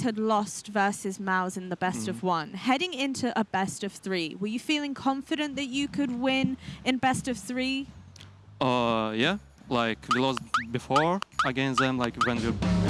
had lost versus Mao's in the best of one. Heading into a best of three, were you feeling confident that you could win in best of three? Uh, yeah, like we lost before against them, like when we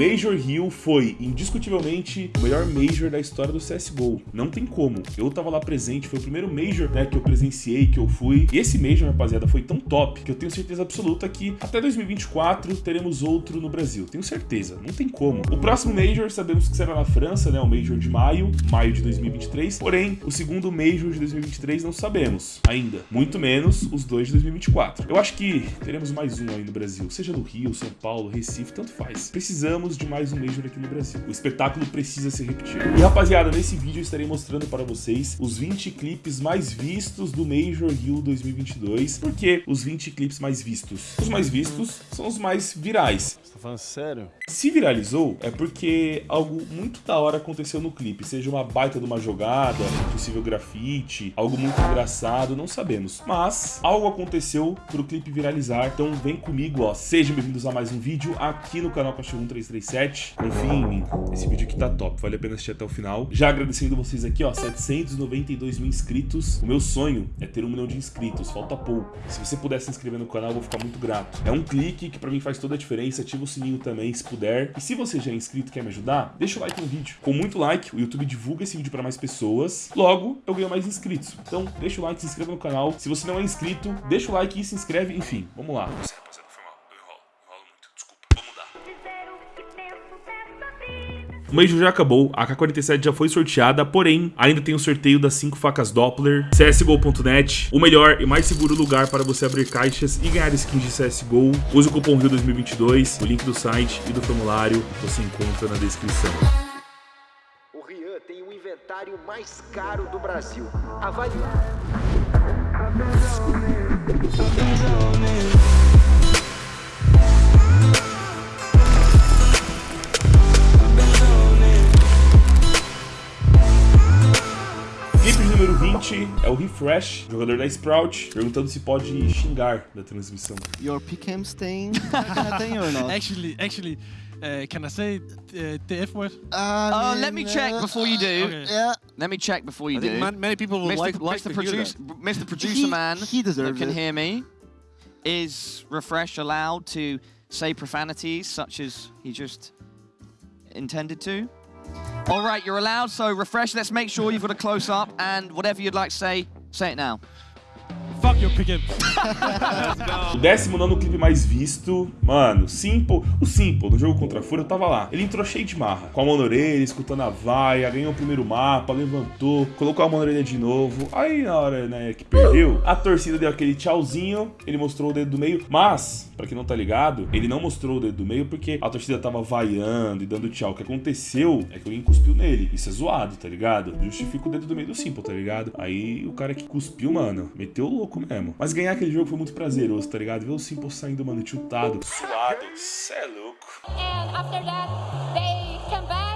Major Hill foi indiscutivelmente o melhor Major da história do CSGO. Não tem como. Eu tava lá presente, foi o primeiro Major né, que eu presenciei, que eu fui. E esse Major, rapaziada, foi tão top que eu tenho certeza absoluta que até 2024 teremos outro no Brasil. Tenho certeza, não tem como. O próximo Major sabemos que será na França, né? O Major de maio, maio de 2023. Porém, o segundo Major de 2023 não sabemos ainda. Muito menos os dois de 2024. Eu acho que teremos mais um aí no Brasil, seja no Rio, São Paulo, Recife, tanto faz. Precisamos de mais um Major aqui no Brasil. O espetáculo precisa ser repetido. E rapaziada, nesse vídeo eu estarei mostrando para vocês os 20 clipes mais vistos do Major Rio 2022. Por que os 20 clipes mais vistos? Os mais vistos são os mais virais. Falando sério? Se viralizou, é porque algo muito da hora aconteceu no clipe, seja uma baita de uma jogada, possível grafite, algo muito engraçado, não sabemos. Mas algo aconteceu pro clipe viralizar, então vem comigo, ó. Sejam bem-vindos a mais um vídeo aqui no canal Cachorro 1337. Confiem em mim, esse vídeo aqui tá top, vale a pena assistir até o final. Já agradecendo vocês aqui, ó, 792 mil inscritos. O meu sonho é ter um milhão de inscritos, falta pouco. Se você puder se inscrever no canal, eu vou ficar muito grato. É um clique que pra mim faz toda a diferença, ativa o sininho também, se puder. E se você já é inscrito e quer me ajudar, deixa o like no vídeo. Com muito like, o YouTube divulga esse vídeo para mais pessoas. Logo, eu ganho mais inscritos. Então, deixa o like, se inscreva no canal. Se você não é inscrito, deixa o like e se inscreve. Enfim, vamos lá. O Major já acabou, a AK-47 já foi sorteada, porém, ainda tem o sorteio das 5 facas Doppler, CSGO.net, o melhor e mais seguro lugar para você abrir caixas e ganhar skins de CSGO. Use o cupom RIO2022, o link do site e do formulário você encontra na descrição. O Rian tem o inventário mais caro do Brasil. Avalie. É o Refresh, jogador da Sprout, perguntando se pode xingar da transmissão. Your PCAM stain kind of thing or not? Actually, actually, uh, can I say uh, the F word? I Uh, let me mean, check before you do. Okay. Yeah, Let me check before you I think do. man, many people would Mr. like, P- like Mr. to Producer. Mr. Producer He- Man he that deserves can it. hear me. Is Refresh allowed to say profanities such as he just intended to? All right, you're allowed. So Refresh, let's make sure you've got a close up and whatever you'd like to say, say it now. O 19 clipe mais visto, mano, Simple. O Simple, no jogo contra a Fúria, eu tava lá. Ele entrou cheio de marra, com a mão na orelha, escutando a vaia, ganhou o primeiro mapa, levantou, colocou a mão na orelha de novo. Aí na hora, né, que perdeu, a torcida deu aquele tchauzinho, ele mostrou o dedo do meio, mas, pra quem não tá ligado, ele não mostrou o dedo do meio porque a torcida tava vaiando e dando tchau. O que aconteceu é que alguém cuspiu nele. Isso é zoado, tá ligado? Justifica o dedo do meio do Simple, tá ligado? Aí o cara que cuspiu, mano, meteu o louco mesmo. Mas ganhar aquele jogo foi muito prazeroso, tá ligado? Ver o Simple saindo, mano, tiltado, suado. Cê é louco. and after that they came back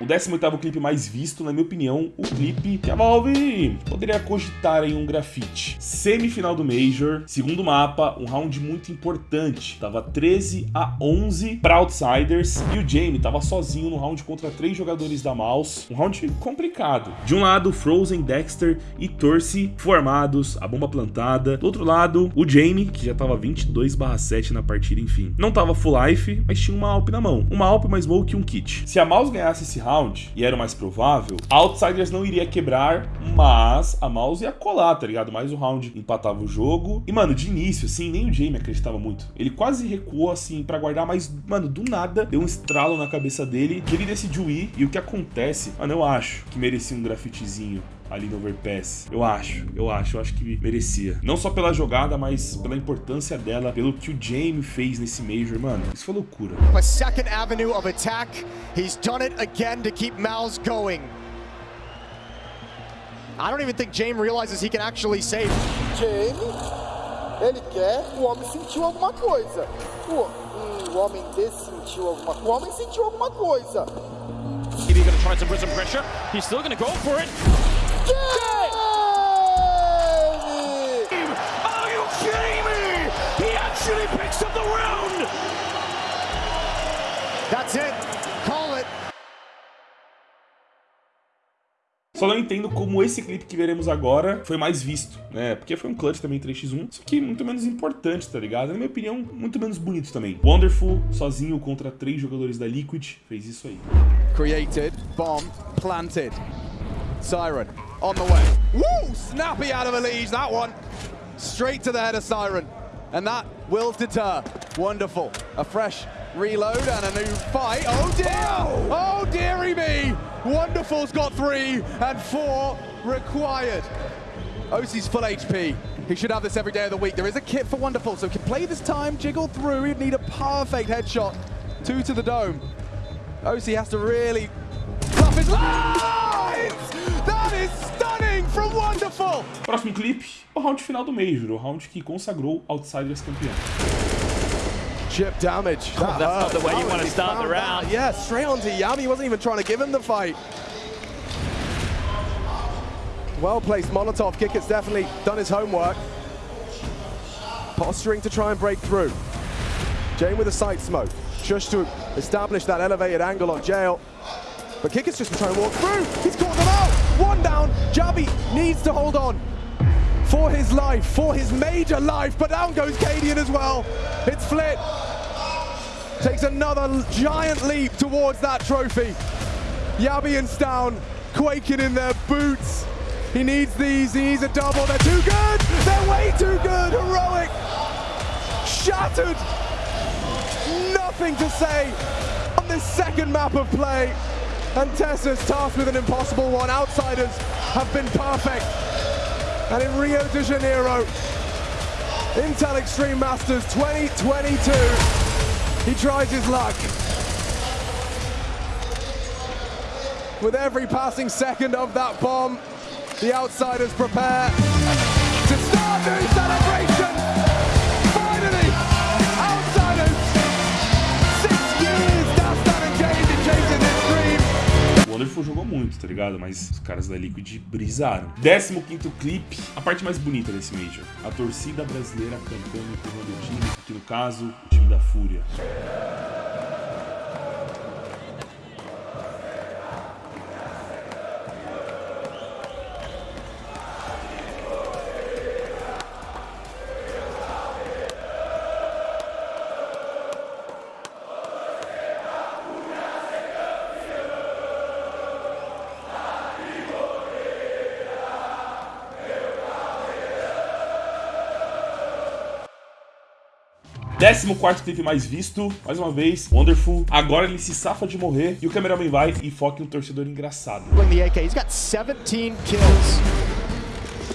O 18º clipe mais visto, na minha opinião, o clipe que a Valve poderia cogitar em um grafite. Semifinal do Major, segundo mapa, um round muito importante. Tava 13 a 11 para Outsiders e o Jamie tava sozinho no round contra três jogadores da Mouse. Um round complicado. De um lado, Frozen, Dexter e Torce formados, a bomba plantada. Do outro lado, o Jamie, que já tava 22/7 na partida, enfim. Não tava full life, mas tinha uma Alp na mão. Uma Alp, uma Smoke e um kit. Se a Mouse ganhasse esse round, e era o mais provável, Outsiders não iria quebrar, mas a Mouse ia colar, tá ligado? Mais um round empatava o jogo. E, mano, de início, assim, nem o Jamie acreditava muito. Ele quase recuou, assim, pra guardar, mas, mano, do nada, deu um estralo na cabeça dele, que ele decidiu ir. E o que acontece? Mano, eu acho que merecia um grafitezinho ali no Overpass. Eu acho, eu acho, eu acho que merecia. Não só pela jogada, mas pela importância dela, pelo que o Jamie fez nesse Major, mano. Isso foi loucura. A second avenue of attack. He's done it again to keep Mouse going. I don't even think James realizes he can actually save. Jamie, ele quer, o homem sentiu alguma coisa. O, hum, o homem dessentiu alguma coisa. O homem sentiu alguma coisa. trying to put some pressure. He's still going to go for it. Só não entendo como esse clipe que veremos agora foi mais visto, né? Porque foi um clutch também 3x1, só que muito menos importante, tá ligado? Na minha opinião, muito menos bonito também. Wonderful, sozinho contra três jogadores da Liquid, fez isso aí. Created, bomb, planted. Siren, on the way. Woo! Snappy out of a lead, that one. Straight to the head of Siren. And that will deter. Wonderful. A fresh reload and a new fight. Oh dear! Oh dearie me! Wonderful's got three and four required. OC's full HP. He should have this every day of the week. There is a kit for Wonderful, so can play this time, jiggle through. He'd need a perfect headshot. Two to the dome. OC has to really fluff his lines! That is stunning from Wonderful! Próximo clipe, o round final do Major, o round que consagrou Outsiders campeão. Chip damage. Oh, that's not the way you want to start the round. Yeah, straight onto Yami. He wasn't even trying to give him the fight. Well-placed Molotov. Kickett's definitely done his homework. Posturing to try and break through. Jane with a side smoke. Just to establish that elevated angle on Jail. But Kickett's just trying to walk through. He's caught them out. One down. Javi needs to hold on for his life, for his major life. But down goes Cadian as well. It's Flit. Takes another giant leap towards that trophy. Yabians down, quaking in their boots. He needs these, he needs a double. They're too good. They're way too good. Heroic. Shattered. Nothing to say on this second map of play. And Tessa's tasked with an impossible one. Outsiders have been perfect. And in Rio de Janeiro, Intel Extreme Masters 2022, he tries his luck. With every passing second of that bomb, the outsiders prepare to start new celebration. Muito, tá ligado? Mas os caras da Liquid brisaram. 15º clipe, a parte mais bonita desse Major. A torcida brasileira cantando e o time, que no caso, o time da Fúria. Décimo quarto clipe mais visto, mais uma vez, Wonderful. Agora ele se safa de morrer e o cameraman vai e foca em um torcedor engraçado. Bring the He's got 17 kills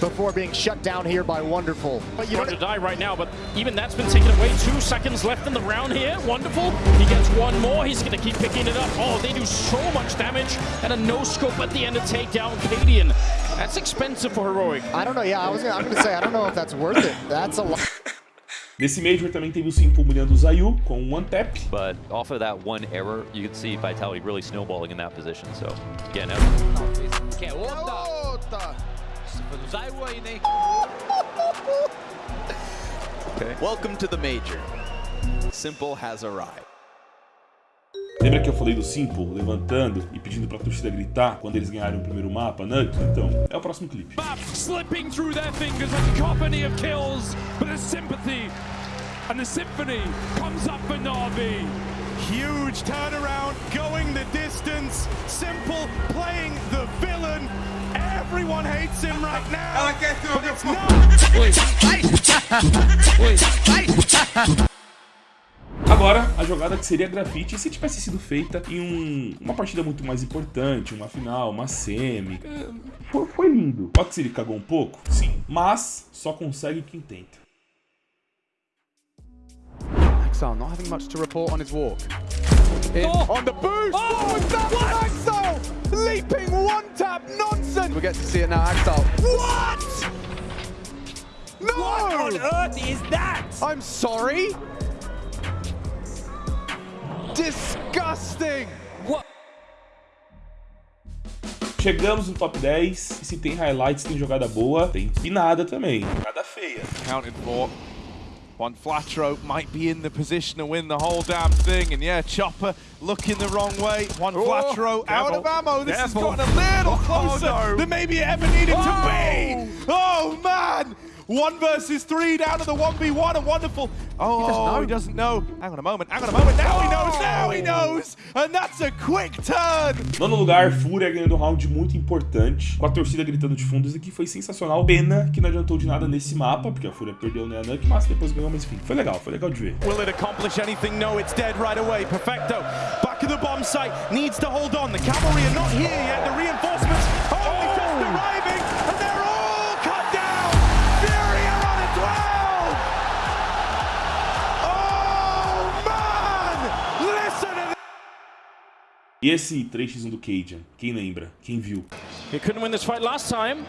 before being shut down here by Wonderful. But you to die right now, but even that's been taken away. Two seconds left in the round here. Wonderful. He gets one more. He's going to keep picking it up. Oh, they do so much damage. And a no-scope at the end to take down Cadian. That's expensive for Heroic. I don't know. Yeah, I was gonna, I'm going to say, I don't know if that's worth it. That's a lot. Nesse Major também teve o Simple humilhando o Zayu com um one tap. But off of that one error, you can see Vitality really snowballing in that position. So, again, Que é outra. Foi do Zayu aí, né? Okay. Welcome to the Major. Simple has arrived. Lembra que eu falei do Simple levantando e pedindo pra torcida gritar quando eles ganharam o primeiro mapa, Nuke? Então, é o próximo clipe. slipping through their fingers a company of kills, but a sympathy and the symphony comes up for Navi. Huge turnaround, going the distance. Simple playing the villain. Everyone hates him right now. But it's not. Agora, a jogada que seria grafite se tivesse sido feita em um, uma partida muito mais importante, uma final, uma semi. É, foi, foi lindo. Pode ser ele cagou um pouco? Sim. Mas só consegue quem tenta. Axel not having much to report on his walk. In on the boost! Oh, is that what? Axel! Leaping one tap nonsense! We get to see it now, Axel. What? No! What on earth is that? I'm sorry? Disgusting! What? Chegamos no top 10, e se tem highlights, tem jogada boa, tem pinada também. Nada feia. Counted for. One Flatro might be in the position to win the whole damn thing. And yeah, Chopper looking the wrong way. One Oh, Flatro out of ammo. This Careful. has gotten a little Oh, closer no. than maybe it ever needed Oh. to be. Oh, man. One versus three down to the 1v1 and wonderful. Oh, he doesn't know. Hang on a moment. Hang on a moment. Now he knows. Now he knows. And that's a quick turn. Nono lugar, Fúria ganhando um round muito importante, com a torcida gritando de fundo. Isso aqui foi sensacional. Pena que não adiantou de nada nesse mapa, porque a Fúria perdeu né, a Nuke, mas depois ganhou, mas enfim, foi legal, foi legal de ver. Will it accomplish anything? No, it's dead right away. Perfecto. Back of the bomb site. Needs to hold on. The cavalry are not here yet. The reinforcements E esse 3x1 do Cajun, quem lembra? Quem viu? He couldn't win this fight last time.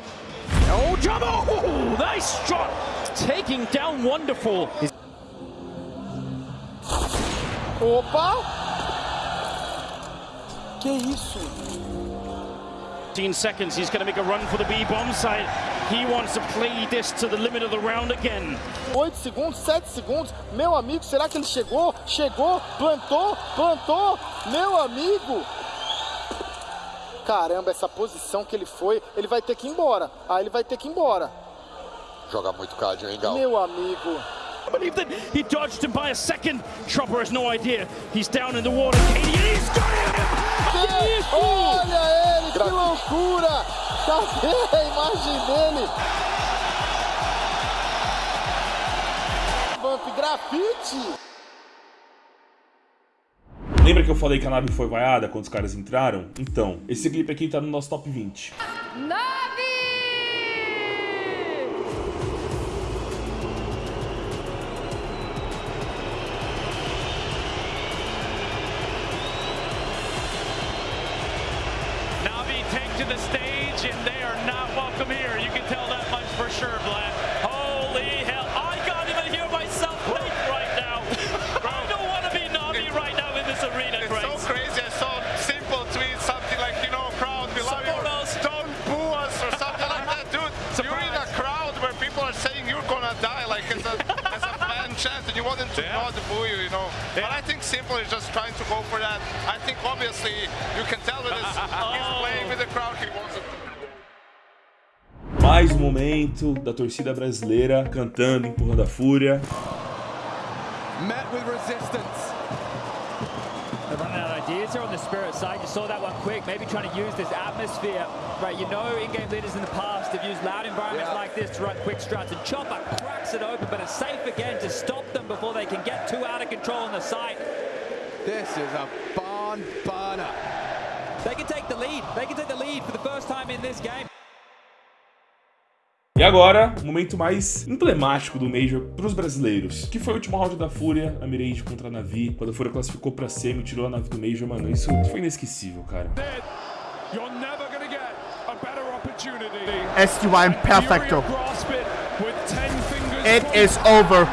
Oh, Jumbo! Oh, nice shot! Taking down Wonderful. Opa! Que isso? 15 seconds, he's going to make a run for the B bomb site. He wants to play this to the limit of the round again. 8 segundos, 7 segundos. Meu amigo, será que ele chegou? Chegou, plantou, plantou. Meu amigo. Caramba, essa posição que ele foi, ele vai ter que ir embora. Ah, ele vai ter que ir embora. Joga muito Cadian, hein, Gal? Meu amigo. I believe that he dodged him by a second. Chopper has no idea. He's down in the water. Katie, and he's got him! Que- Olha ele, que loucura! Cadê a imagem dele? Vamp grafite! Lembra que eu falei que a nave foi vaiada quando os caras entraram? Então, esse clipe aqui tá no nosso top 20. Navi you, you know. But I think simple is just trying to go for that. I think obviously you can tell with his, he's playing with the crowd. He wants it. Mais um momento da torcida brasileira cantando, empurrando a Fúria. Met with resistance. They're running out of ideas here on the Spirit side. You saw that one quick, maybe trying to use this atmosphere. Right, you know in-game leaders in the past have used loud environments like this to run quick strats, and Chopper cracks it open, but it's safe again to stop them before they can get too out of control on the site. This is a barn burner. They can take the lead. They can take the lead for the first time in this game. E agora, o momento mais emblemático do Major pros brasileiros, que foi o último round da Fúria, a Mirage contra a Navi, quando a Fúria classificou pra semi, tirou a Navi do Major, mano, isso foi inesquecível, cara. STY Perfecto. Grasp it with 10 fingers. It is over.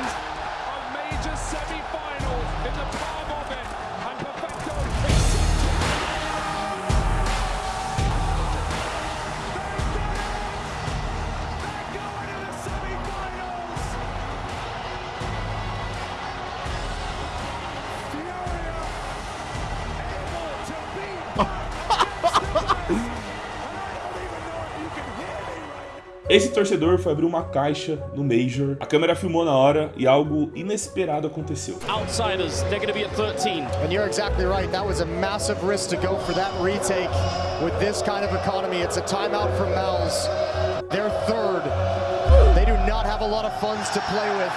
Esse torcedor foi abrir uma caixa no Major, a câmera filmou na hora e algo inesperado aconteceu. Outsiders, they're going to be at 13. And you're exactly right. That was a massive risk to go for that retake with this kind of economy. It's a timeout. They're third. They do not have a lot of funds to play with.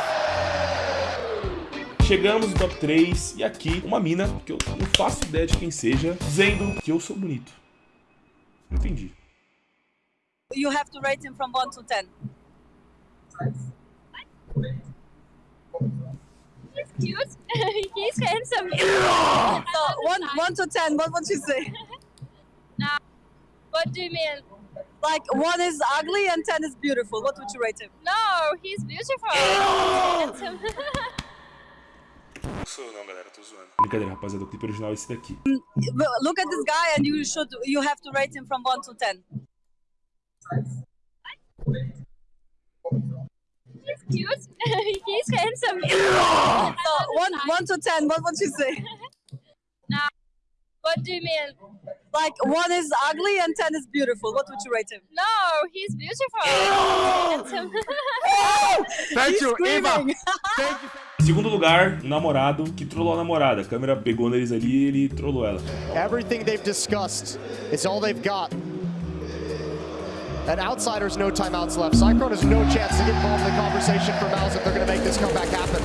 Chegamos no top 3 e aqui uma mina, que eu não faço ideia de quem seja, dizendo que eu sou bonito. Entendi. You have to rate him from 1 to 10. He's cute. He's handsome. So, 1, 1 to 10, what would you say? Nah. What do you mean? Like, 1 is ugly and 10 is beautiful. What would you rate him? No, he's beautiful. Handsome. sou não, galera, tô zoando. Brincadeira, rapaziada, o clipe original é esse daqui. Look at this guy and you should you have to rate him from 1 to 10. He's cute. He's handsome. So 1 1 to 10, what would you say? Nah. What do you mean? Like 1 is ugly and 10 is beautiful. What would you rate him? No, he's beautiful. handsome. Thank you, Eva. Thank you. Segundo lugar, o namorado que trollou a namorada. A câmera pegou neles ali e ele trollou ela. Everything they've discussed is all they've got. And Outsiders, no timeouts left. Cyclone has no chance to get involved in the conversation for Mouse if they're going to make this comeback happen.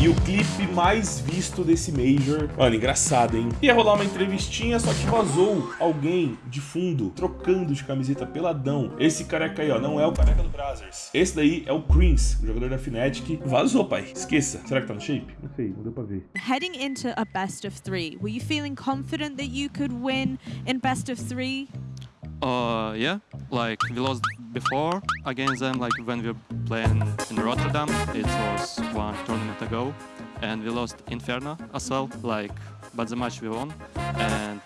E o clipe mais visto desse Major. Mano, engraçado, hein? Ia rolar uma entrevistinha, só que vazou alguém de fundo, trocando de camiseta peladão. Esse careca aí, ó, não é o careca do Brazzers. Esse daí é o Creams, o jogador da Fnatic. Vazou, pai. Esqueça. Será que tá no shape? Não sei, não deu pra ver. Heading into a best of three, were you feeling confident that you could win in best of three? Uh, yeah, like we lost before against them, like when we were playing in Rotterdam, it was one tournament ago, and we lost Inferno as well, like, but the match we won, and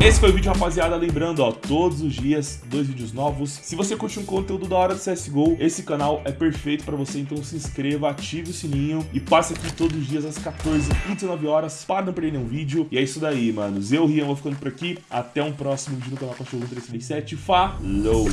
Esse foi o vídeo, rapaziada. Lembrando, ó, todos os dias, dois vídeos novos. Se você curte um conteúdo da hora do CSGO, esse canal é perfeito pra você. Então se inscreva, ative o sininho e passe aqui todos os dias às 14 e 19 horas para não perder nenhum vídeo. E é isso daí, manos. Eu, Rian, vou ficando por aqui. Até um próximo vídeo no canal Cachorro 337. Falou!